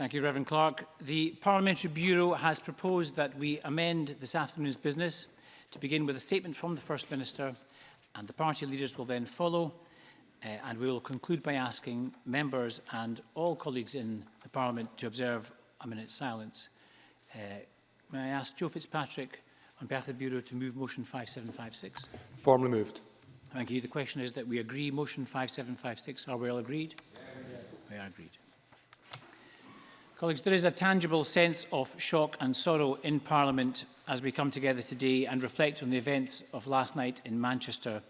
Thank you, Reverend Clark. The Parliamentary Bureau has proposed that we amend this afternoon's business to begin with a statement from the First Minister and the party leaders will then follow uh, and we will conclude by asking members and all colleagues in the Parliament to observe a minute's silence. Uh, may I ask Joe Fitzpatrick on behalf of the Bureau to move motion 5756? Formally moved. Thank you. The question is that we agree motion 5756. Are we all agreed? Yes. We are agreed. Colleagues, there is a tangible sense of shock and sorrow in Parliament as we come together today and reflect on the events of last night in Manchester.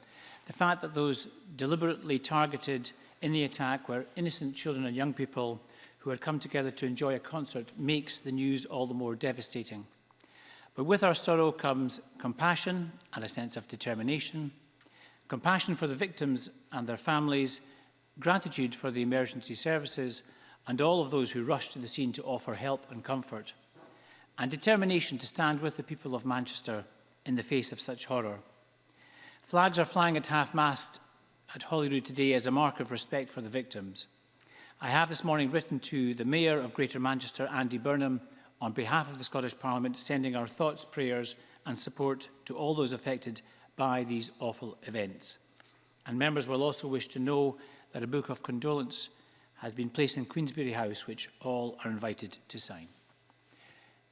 The fact that those deliberately targeted in the attack were innocent children and young people who had come together to enjoy a concert makes the news all the more devastating. But with our sorrow comes compassion and a sense of determination, compassion for the victims and their families, gratitude for the emergency services and all of those who rushed to the scene to offer help and comfort, and determination to stand with the people of Manchester in the face of such horror. Flags are flying at half-mast at Holyrood today as a mark of respect for the victims. I have this morning written to the Mayor of Greater Manchester, Andy Burnham, on behalf of the Scottish Parliament, sending our thoughts, prayers and support to all those affected by these awful events. And members will also wish to know that a book of condolence has been placed in Queensberry House, which all are invited to sign.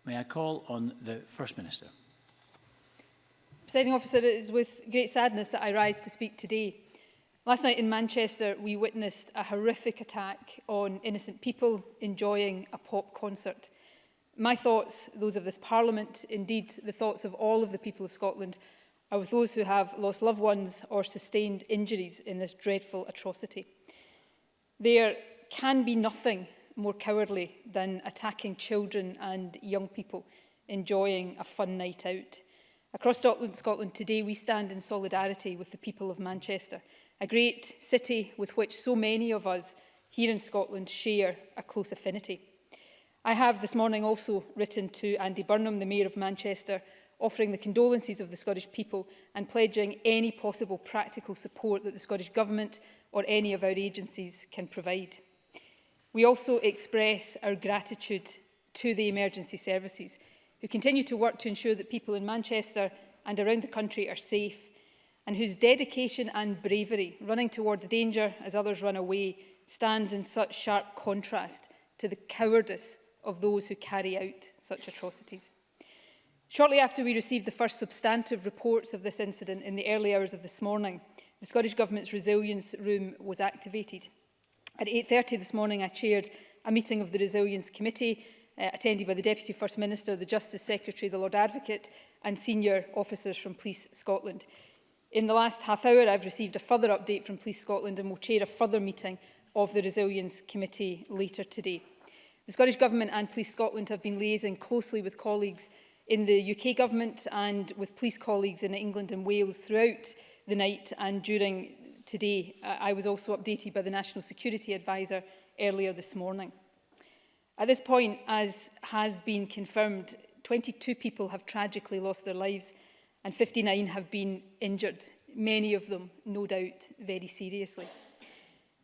May I call on the First Minister. Presiding officer, it is with great sadness that I rise to speak today. Last night in Manchester, we witnessed a horrific attack on innocent people enjoying a pop concert. My thoughts, those of this Parliament, indeed the thoughts of all of the people of Scotland, are with those who have lost loved ones or sustained injuries in this dreadful atrocity. Their can be nothing more cowardly than attacking children and young people enjoying a fun night out. Across Scotland today, we stand in solidarity with the people of Manchester, a great city with which so many of us here in Scotland share a close affinity. I have this morning also written to Andy Burnham, the Mayor of Manchester, offering the condolences of the Scottish people and pledging any possible practical support that the Scottish Government or any of our agencies can provide. We also express our gratitude to the emergency services who continue to work to ensure that people in Manchester and around the country are safe and whose dedication and bravery, running towards danger as others run away, stands in such sharp contrast to the cowardice of those who carry out such atrocities. Shortly after we received the first substantive reports of this incident in the early hours of this morning, the Scottish Government's resilience room was activated. At 8.30 this morning, I chaired a meeting of the Resilience Committee uh, attended by the Deputy First Minister, the Justice Secretary, the Lord Advocate and senior officers from Police Scotland. In the last half hour, I've received a further update from Police Scotland and will chair a further meeting of the Resilience Committee later today. The Scottish Government and Police Scotland have been liaising closely with colleagues in the UK Government and with police colleagues in England and Wales throughout the night and during today. I was also updated by the National Security Advisor earlier this morning. At this point, as has been confirmed, 22 people have tragically lost their lives and 59 have been injured, many of them, no doubt, very seriously.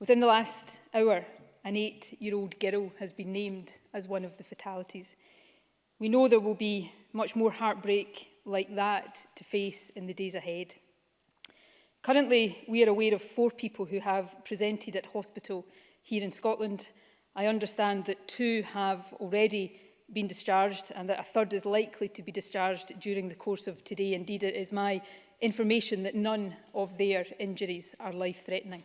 Within the last hour, an eight-year-old girl has been named as one of the fatalities. We know there will be much more heartbreak like that to face in the days ahead. Currently, we are aware of four people who have presented at hospital here in Scotland. I understand that two have already been discharged and that a third is likely to be discharged during the course of today. Indeed, it is my information that none of their injuries are life-threatening.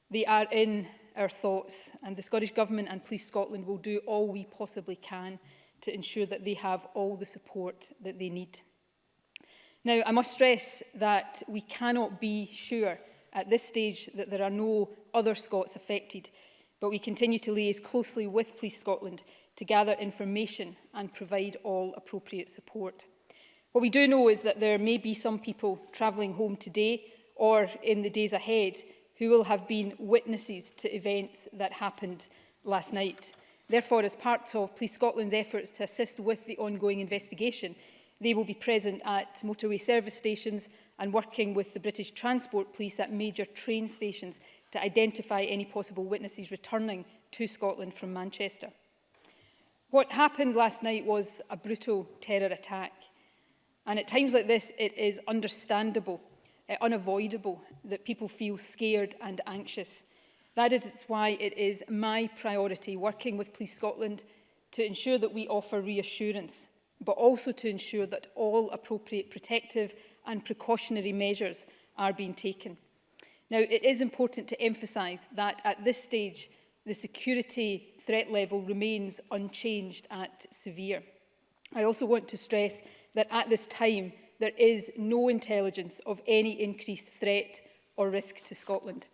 They are in our thoughts and the Scottish Government and Police Scotland will do all we possibly can to ensure that they have all the support that they need. Now, I must stress that we cannot be sure at this stage that there are no other Scots affected, but we continue to liaise closely with Police Scotland to gather information and provide all appropriate support. What we do know is that there may be some people travelling home today or in the days ahead who will have been witnesses to events that happened last night. Therefore, as part of Police Scotland's efforts to assist with the ongoing investigation, they will be present at motorway service stations and working with the British Transport Police at major train stations to identify any possible witnesses returning to Scotland from Manchester. What happened last night was a brutal terror attack. And at times like this, it is understandable, uh, unavoidable, that people feel scared and anxious. That is why it is my priority working with Police Scotland to ensure that we offer reassurance, but also to ensure that all appropriate protective and precautionary measures are being taken. Now, it is important to emphasise that at this stage, the security threat level remains unchanged at severe. I also want to stress that at this time there is no intelligence of any increased threat or risk to Scotland.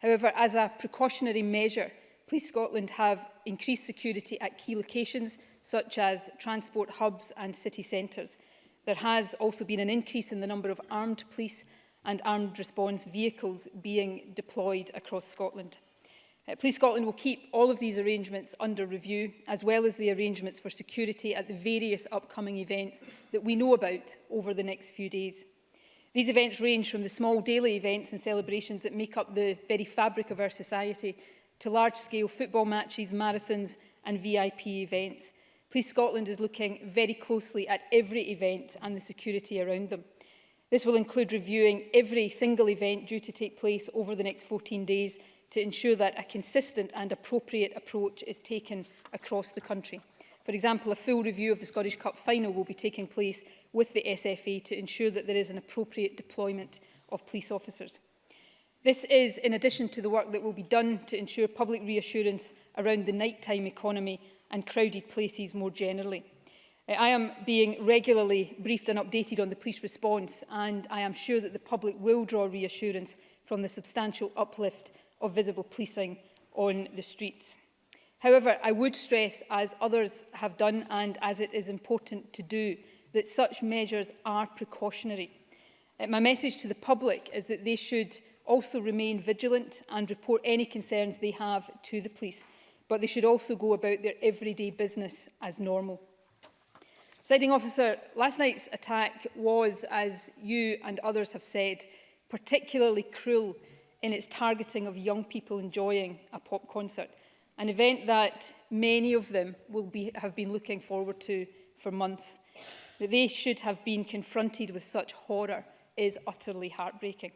However, as a precautionary measure, Police Scotland have increased security at key locations such as transport hubs and city centres. There has also been an increase in the number of armed police and armed response vehicles being deployed across Scotland. Uh, Police Scotland will keep all of these arrangements under review, as well as the arrangements for security at the various upcoming events that we know about over the next few days. These events range from the small daily events and celebrations that make up the very fabric of our society to large-scale football matches, marathons and VIP events. Police Scotland is looking very closely at every event and the security around them. This will include reviewing every single event due to take place over the next 14 days to ensure that a consistent and appropriate approach is taken across the country. For example, a full review of the Scottish Cup final will be taking place with the SFA to ensure that there is an appropriate deployment of police officers. This is in addition to the work that will be done to ensure public reassurance around the nighttime economy and crowded places more generally. Uh, I am being regularly briefed and updated on the police response and I am sure that the public will draw reassurance from the substantial uplift of visible policing on the streets. However, I would stress, as others have done and as it is important to do, that such measures are precautionary. Uh, my message to the public is that they should also remain vigilant and report any concerns they have to the police, but they should also go about their everyday business as normal. Siding officer, last night's attack was, as you and others have said, particularly cruel in its targeting of young people enjoying a pop concert, an event that many of them will be, have been looking forward to for months. That they should have been confronted with such horror is utterly heartbreaking.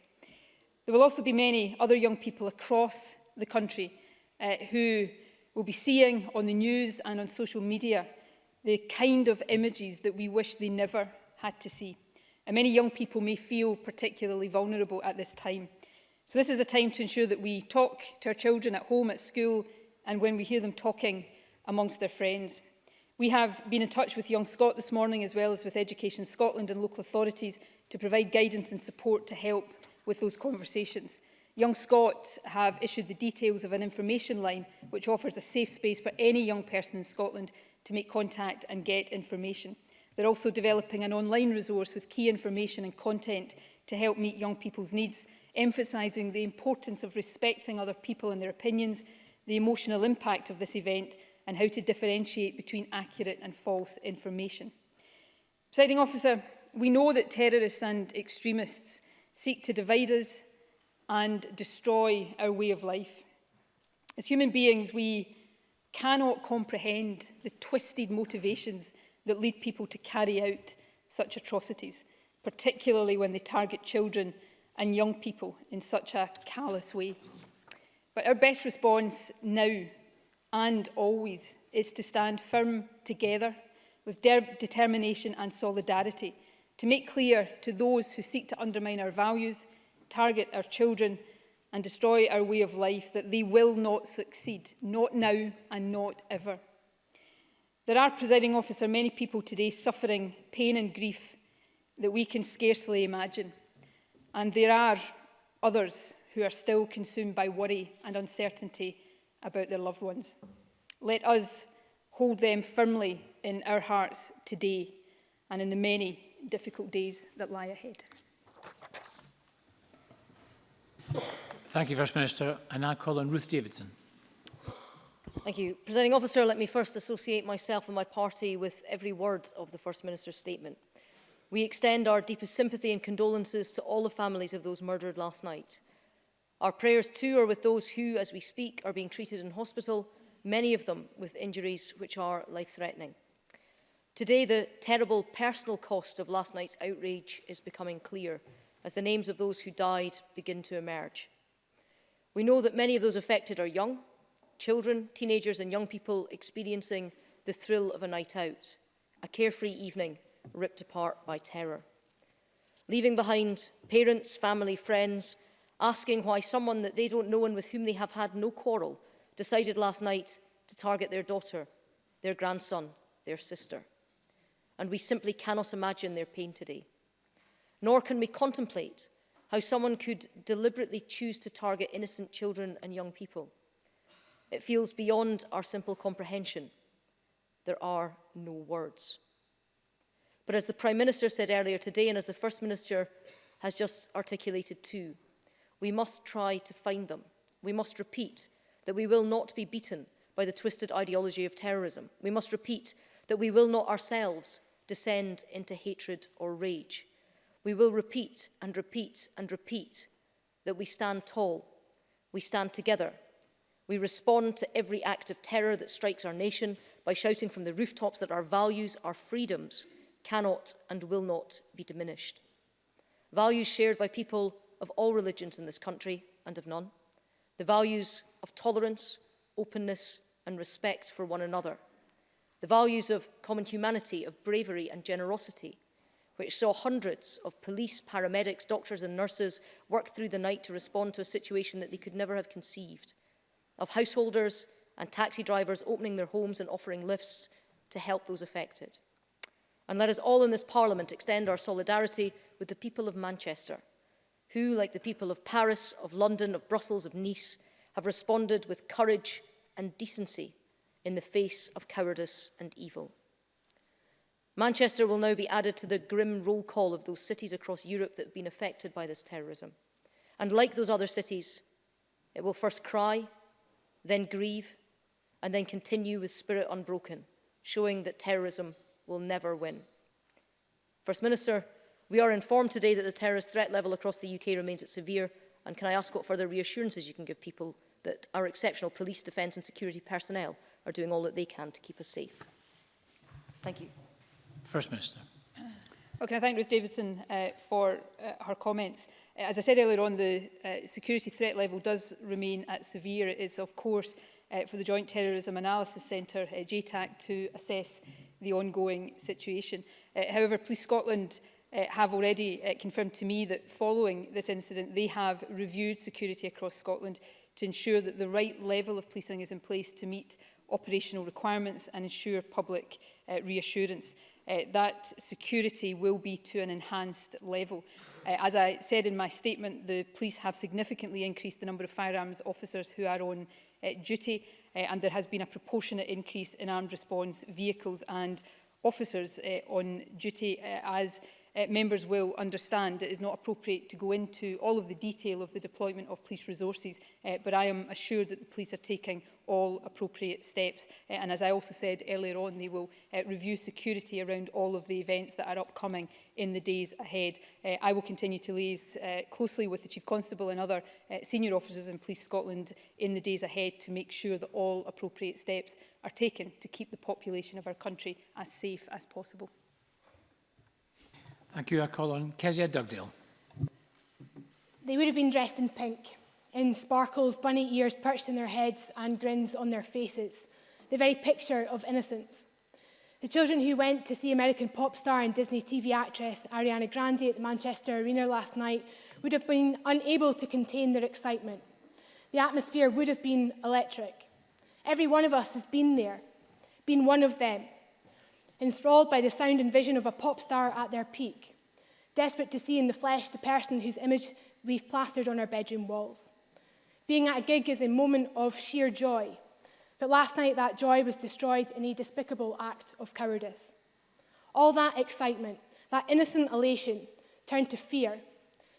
There will also be many other young people across the country uh, who will be seeing on the news and on social media the kind of images that we wish they never had to see. And many young people may feel particularly vulnerable at this time. So this is a time to ensure that we talk to our children at home, at school, and when we hear them talking amongst their friends. We have been in touch with Young Scot this morning, as well as with Education Scotland and local authorities, to provide guidance and support to help with those conversations. Young Scot have issued the details of an information line which offers a safe space for any young person in Scotland to make contact and get information. They're also developing an online resource with key information and content to help meet young people's needs emphasising the importance of respecting other people and their opinions, the emotional impact of this event and how to differentiate between accurate and false information. Presiding officer, we know that terrorists and extremists seek to divide us and destroy our way of life. As human beings, we cannot comprehend the twisted motivations that lead people to carry out such atrocities, particularly when they target children and young people in such a callous way. But our best response now and always is to stand firm together with de determination and solidarity to make clear to those who seek to undermine our values, target our children and destroy our way of life that they will not succeed, not now and not ever. There are, presiding officer, many people today suffering pain and grief that we can scarcely imagine. And there are others who are still consumed by worry and uncertainty about their loved ones. Let us hold them firmly in our hearts today and in the many difficult days that lie ahead. Thank you, First Minister. I now call on Ruth Davidson. Thank you. Presenting officer, let me first associate myself and my party with every word of the First Minister's statement. We extend our deepest sympathy and condolences to all the families of those murdered last night. Our prayers too are with those who, as we speak, are being treated in hospital, many of them with injuries which are life-threatening. Today, the terrible personal cost of last night's outrage is becoming clear as the names of those who died begin to emerge. We know that many of those affected are young, children, teenagers and young people experiencing the thrill of a night out, a carefree evening ripped apart by terror. Leaving behind parents, family, friends, asking why someone that they don't know and with whom they have had no quarrel decided last night to target their daughter, their grandson, their sister. And we simply cannot imagine their pain today. Nor can we contemplate how someone could deliberately choose to target innocent children and young people. It feels beyond our simple comprehension. There are no words. But as the Prime Minister said earlier today, and as the First Minister has just articulated too, we must try to find them. We must repeat that we will not be beaten by the twisted ideology of terrorism. We must repeat that we will not ourselves descend into hatred or rage. We will repeat and repeat and repeat that we stand tall, we stand together, we respond to every act of terror that strikes our nation by shouting from the rooftops that our values, our freedoms cannot and will not be diminished. Values shared by people of all religions in this country and of none. The values of tolerance, openness and respect for one another. The values of common humanity, of bravery and generosity, which saw hundreds of police, paramedics, doctors and nurses work through the night to respond to a situation that they could never have conceived, of householders and taxi drivers opening their homes and offering lifts to help those affected. And let us all in this Parliament extend our solidarity with the people of Manchester, who, like the people of Paris, of London, of Brussels, of Nice, have responded with courage and decency in the face of cowardice and evil. Manchester will now be added to the grim roll call of those cities across Europe that have been affected by this terrorism. And like those other cities, it will first cry, then grieve, and then continue with spirit unbroken, showing that terrorism will never win. First Minister, we are informed today that the terrorist threat level across the UK remains at severe, and can I ask what further reassurances you can give people that our exceptional police, defence and security personnel are doing all that they can to keep us safe? Thank you. First Minister. Well, can I thank Ruth Davidson uh, for uh, her comments? Uh, as I said earlier on, the uh, security threat level does remain at severe. It is, of course, uh, for the Joint Terrorism Analysis Centre, uh, JTAC, to assess the ongoing situation. Uh, however, Police Scotland uh, have already uh, confirmed to me that following this incident, they have reviewed security across Scotland to ensure that the right level of policing is in place to meet operational requirements and ensure public uh, reassurance. Uh, that security will be to an enhanced level. Uh, as I said in my statement, the police have significantly increased the number of firearms officers who are on uh, duty uh, and there has been a proportionate increase in armed response vehicles and officers uh, on duty uh, as uh, members will understand it is not appropriate to go into all of the detail of the deployment of police resources, uh, but I am assured that the police are taking all appropriate steps. Uh, and as I also said earlier on, they will uh, review security around all of the events that are upcoming in the days ahead. Uh, I will continue to liaise uh, closely with the Chief Constable and other uh, senior officers in Police Scotland in the days ahead to make sure that all appropriate steps are taken to keep the population of our country as safe as possible. Thank you. I Kezia Dugdale. They would have been dressed in pink, in sparkles, bunny ears perched in their heads and grins on their faces, the very picture of innocence. The children who went to see American pop star and Disney TV actress Ariana Grande at the Manchester Arena last night would have been unable to contain their excitement. The atmosphere would have been electric. Every one of us has been there, been one of them, enthralled by the sound and vision of a pop star at their peak, desperate to see in the flesh the person whose image we've plastered on our bedroom walls. Being at a gig is a moment of sheer joy, but last night that joy was destroyed in a despicable act of cowardice. All that excitement, that innocent elation, turned to fear,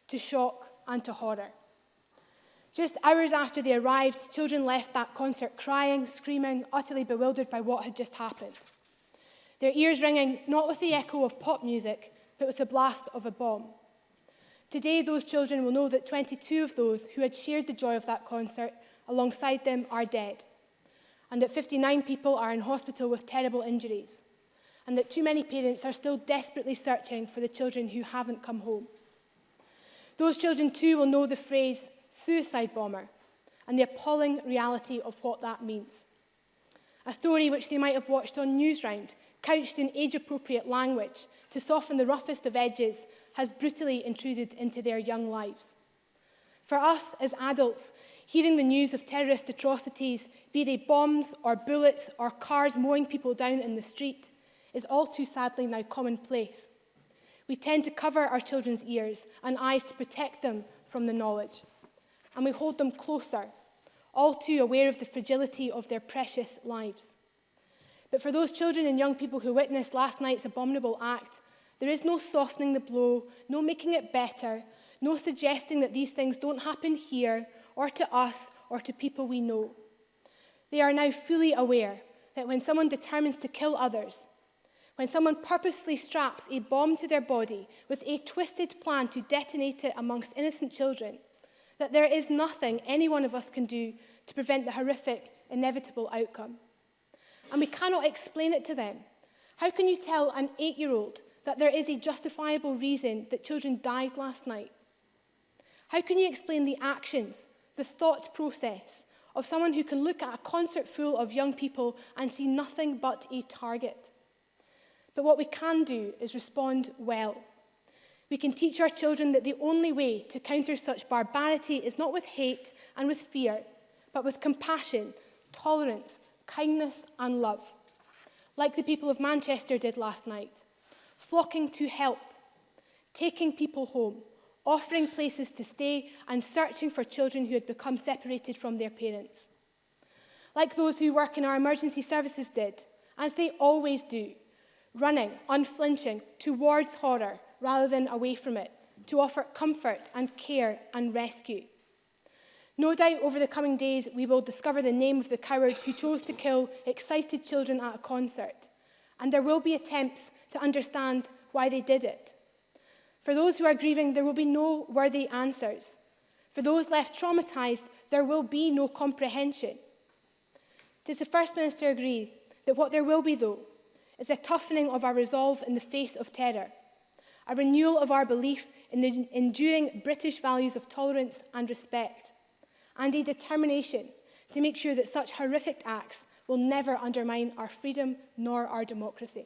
to shock and to horror. Just hours after they arrived, children left that concert crying, screaming, utterly bewildered by what had just happened their ears ringing not with the echo of pop music, but with the blast of a bomb. Today, those children will know that 22 of those who had shared the joy of that concert alongside them are dead, and that 59 people are in hospital with terrible injuries, and that too many parents are still desperately searching for the children who haven't come home. Those children too will know the phrase suicide bomber and the appalling reality of what that means. A story which they might have watched on Newsround couched in age-appropriate language to soften the roughest of edges, has brutally intruded into their young lives. For us as adults, hearing the news of terrorist atrocities, be they bombs or bullets or cars mowing people down in the street, is all too sadly now commonplace. We tend to cover our children's ears and eyes to protect them from the knowledge. And we hold them closer, all too aware of the fragility of their precious lives. But for those children and young people who witnessed last night's abominable act, there is no softening the blow, no making it better, no suggesting that these things don't happen here or to us or to people we know. They are now fully aware that when someone determines to kill others, when someone purposely straps a bomb to their body with a twisted plan to detonate it amongst innocent children, that there is nothing any one of us can do to prevent the horrific, inevitable outcome. and we cannot explain it to them. How can you tell an eight-year-old that there is a justifiable reason that children died last night? How can you explain the actions, the thought process of someone who can look at a concert full of young people and see nothing but a target? But what we can do is respond well. We can teach our children that the only way to counter such barbarity is not with hate and with fear, but with compassion, tolerance, kindness and love, like the people of Manchester did last night, flocking to help, taking people home, offering places to stay and searching for children who had become separated from their parents. Like those who work in our emergency services did, as they always do, running, unflinching, towards horror rather than away from it, to offer comfort and care and rescue. No doubt over the coming days we will discover the name of the coward who chose to kill excited children at a concert, and there will be attempts to understand why they did it. For those who are grieving, there will be no worthy answers. For those left traumatised, there will be no comprehension. Does the First Minister agree that what there will be, though, is a toughening of our resolve in the face of terror, a renewal of our belief in the enduring British values of tolerance and respect, and a determination to make sure that such horrific acts will never undermine our freedom nor our democracy.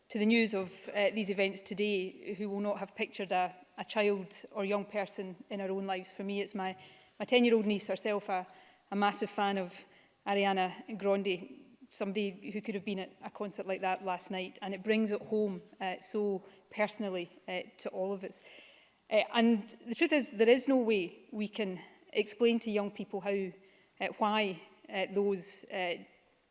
to the news of uh, these events today who will not have pictured a, a child or young person in our own lives. For me, it's my, my 10-year-old niece herself, a, a massive fan of Ariana Grande, somebody who could have been at a concert like that last night. And it brings it home uh, so personally uh, to all of us. Uh, and the truth is, there is no way we can explain to young people how, uh, why uh, those uh,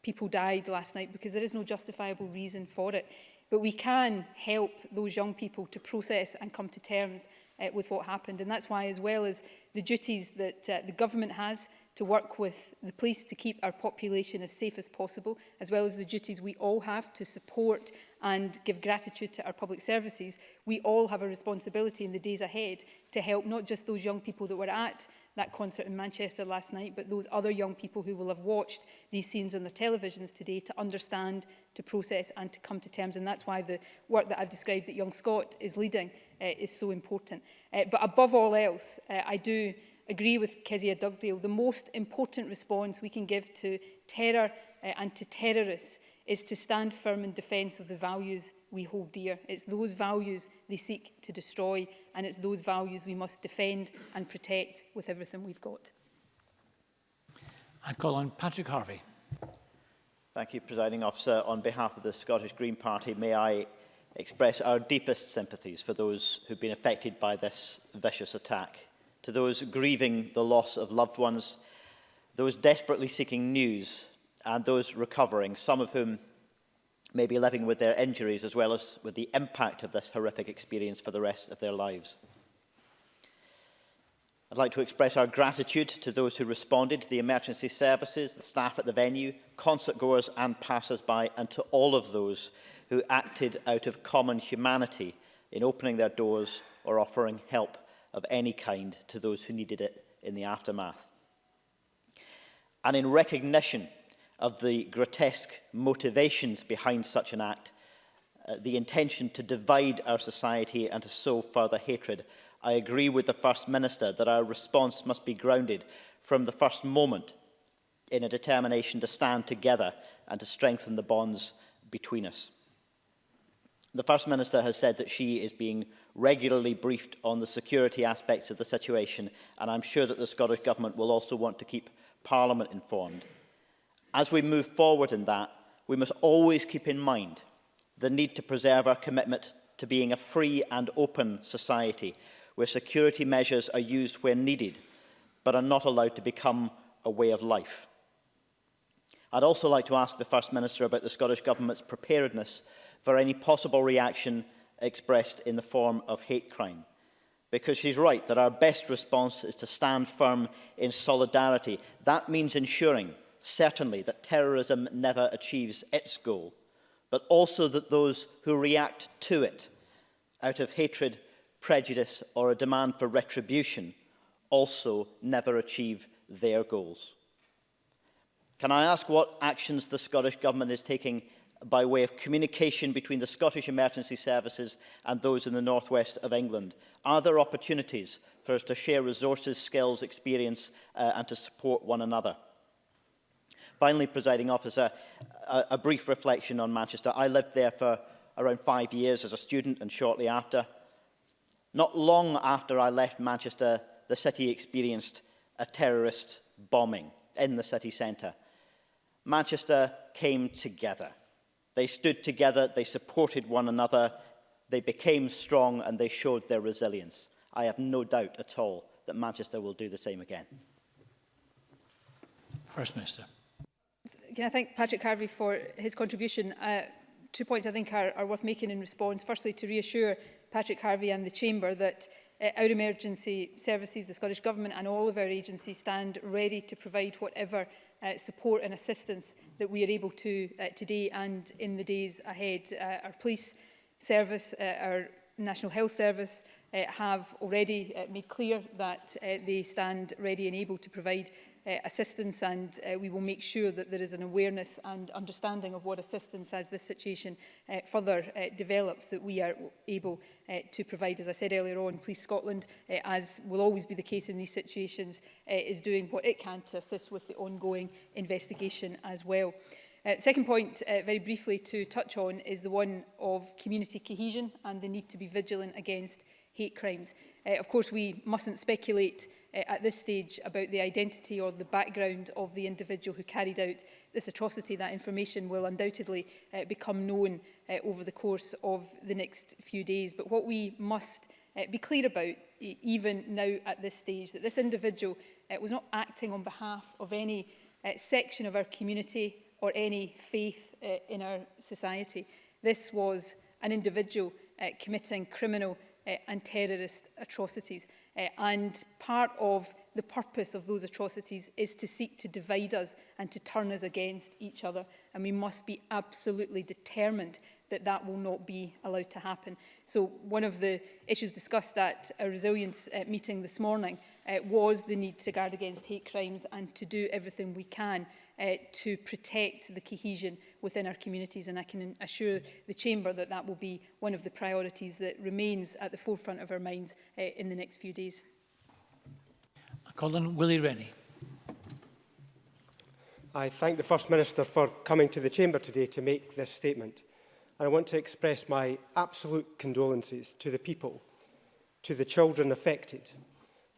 people died last night because there is no justifiable reason for it. But we can help those young people to process and come to terms uh, with what happened. And that's why, as well as the duties that uh, the government has to work with the police to keep our population as safe as possible, as well as the duties we all have to support and give gratitude to our public services, we all have a responsibility in the days ahead to help not just those young people that were at that concert in Manchester last night, but those other young people who will have watched these scenes on their televisions today to understand, to process and to come to terms. And that's why the work that I've described that Young Scott is leading uh, is so important. Uh, but above all else, uh, I do agree with Kezia Dugdale, the most important response we can give to terror uh, and to terrorists is to stand firm in defence of the values we hold dear. It's those values they seek to destroy and it's those values we must defend and protect with everything we've got. I call on Patrick Harvey. Thank you, Presiding Officer. On behalf of the Scottish Green Party, may I express our deepest sympathies for those who've been affected by this vicious attack, to those grieving the loss of loved ones, those desperately seeking news, and those recovering, some of whom may be living with their injuries as well as with the impact of this horrific experience for the rest of their lives. I'd like to express our gratitude to those who responded, to the emergency services, the staff at the venue, concertgoers and passers-by, and to all of those who acted out of common humanity in opening their doors or offering help of any kind to those who needed it in the aftermath. And in recognition of the grotesque motivations behind such an act, uh, the intention to divide our society and to sow further hatred. I agree with the First Minister that our response must be grounded from the first moment in a determination to stand together and to strengthen the bonds between us. The First Minister has said that she is being regularly briefed on the security aspects of the situation, and I'm sure that the Scottish Government will also want to keep Parliament informed. As we move forward in that, we must always keep in mind the need to preserve our commitment to being a free and open society, where security measures are used when needed, but are not allowed to become a way of life. I'd also like to ask the First Minister about the Scottish Government's preparedness for any possible reaction expressed in the form of hate crime. Because she's right that our best response is to stand firm in solidarity. That means ensuring certainly, that terrorism never achieves its goal, but also that those who react to it out of hatred, prejudice or a demand for retribution also never achieve their goals. Can I ask what actions the Scottish Government is taking by way of communication between the Scottish Emergency Services and those in the northwest of England? Are there opportunities for us to share resources, skills, experience uh, and to support one another? Finally, presiding officer, a, a brief reflection on Manchester. I lived there for around five years as a student and shortly after. Not long after I left Manchester, the city experienced a terrorist bombing in the city centre. Manchester came together. They stood together, they supported one another, they became strong and they showed their resilience. I have no doubt at all that Manchester will do the same again. First Minister can I thank Patrick Harvey for his contribution? Uh, two points I think are, are worth making in response. Firstly, to reassure Patrick Harvey and the Chamber that uh, our emergency services, the Scottish Government and all of our agencies stand ready to provide whatever uh, support and assistance that we are able to uh, today and in the days ahead. Uh, our police service, uh, our National Health Service uh, have already uh, made clear that uh, they stand ready and able to provide uh, assistance and uh, we will make sure that there is an awareness and understanding of what assistance as this situation uh, further uh, develops that we are able uh, to provide. As I said earlier on, Police Scotland, uh, as will always be the case in these situations, uh, is doing what it can to assist with the ongoing investigation as well. Uh, second point, uh, very briefly to touch on, is the one of community cohesion and the need to be vigilant against hate crimes. Uh, of course, we mustn't speculate uh, at this stage about the identity or the background of the individual who carried out this atrocity. That information will undoubtedly uh, become known uh, over the course of the next few days. But what we must uh, be clear about, e-, even now at this stage, that this individual uh, was not acting on behalf of any uh, section of our community or any faith uh, in our society. This was an individual uh, committing criminal uh, and terrorist atrocities. Uh, and part of the purpose of those atrocities is to seek to divide us and to turn us against each other. And we must be absolutely determined that that will not be allowed to happen. So one of the issues discussed at a resilience uh, meeting this morning uh, was the need to guard against hate crimes and to do everything we can uh, to protect the cohesion within our communities and I can assure the Chamber that that will be one of the priorities that remains at the forefront of our minds uh, in the next few days. Colin Willie Rennie. I thank the First Minister for coming to the Chamber today to make this statement. And I want to express my absolute condolences to the people, to the children affected,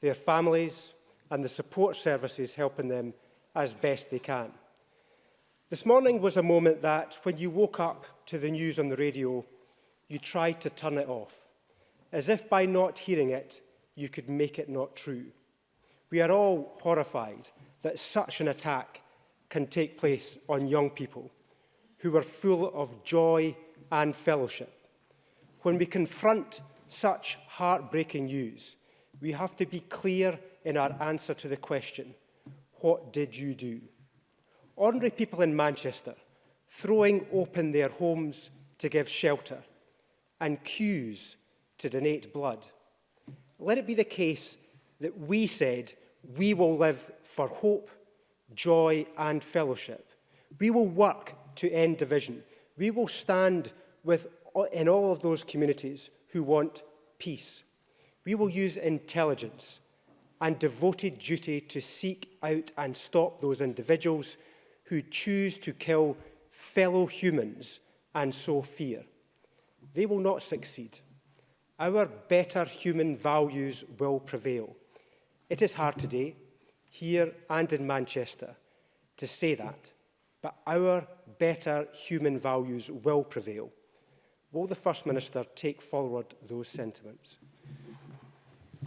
their families and the support services helping them as best they can. This morning was a moment that, when you woke up to the news on the radio, you tried to turn it off, as if by not hearing it, you could make it not true. We are all horrified that such an attack can take place on young people who are full of joy and fellowship. When we confront such heartbreaking news, we have to be clear in our answer to the question, what did you do? Ordinary people in Manchester throwing open their homes to give shelter and queues to donate blood. Let it be the case that we said we will live for hope, joy and fellowship. We will work to end division. We will stand with in all of those communities who want peace. We will use intelligence and devoted duty to seek out and stop those individuals who choose to kill fellow humans and sow fear. They will not succeed. Our better human values will prevail. It is hard today, here and in Manchester, to say that, but our better human values will prevail. Will the First Minister take forward those sentiments?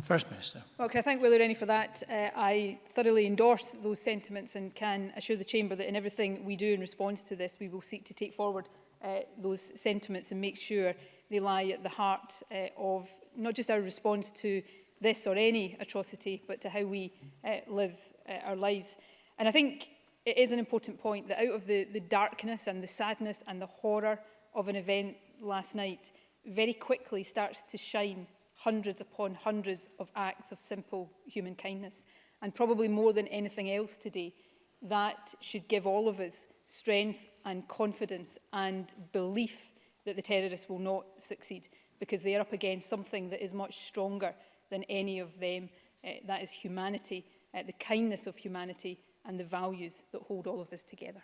First Minister. Well, can I thank Willie Rennie for that. Uh, I thoroughly endorse those sentiments and can assure the Chamber that in everything we do in response to this, we will seek to take forward uh, those sentiments and make sure they lie at the heart uh, of not just our response to this or any atrocity, but to how we uh, live uh, our lives. And I think it is an important point that out of the, the darkness and the sadness and the horror of an event last night, very quickly starts to shine hundreds upon hundreds of acts of simple human kindness. And probably more than anything else today, that should give all of us strength and confidence and belief that the terrorists will not succeed because they are up against something that is much stronger than any of them. Uh, that is humanity, uh, the kindness of humanity and the values that hold all of us together.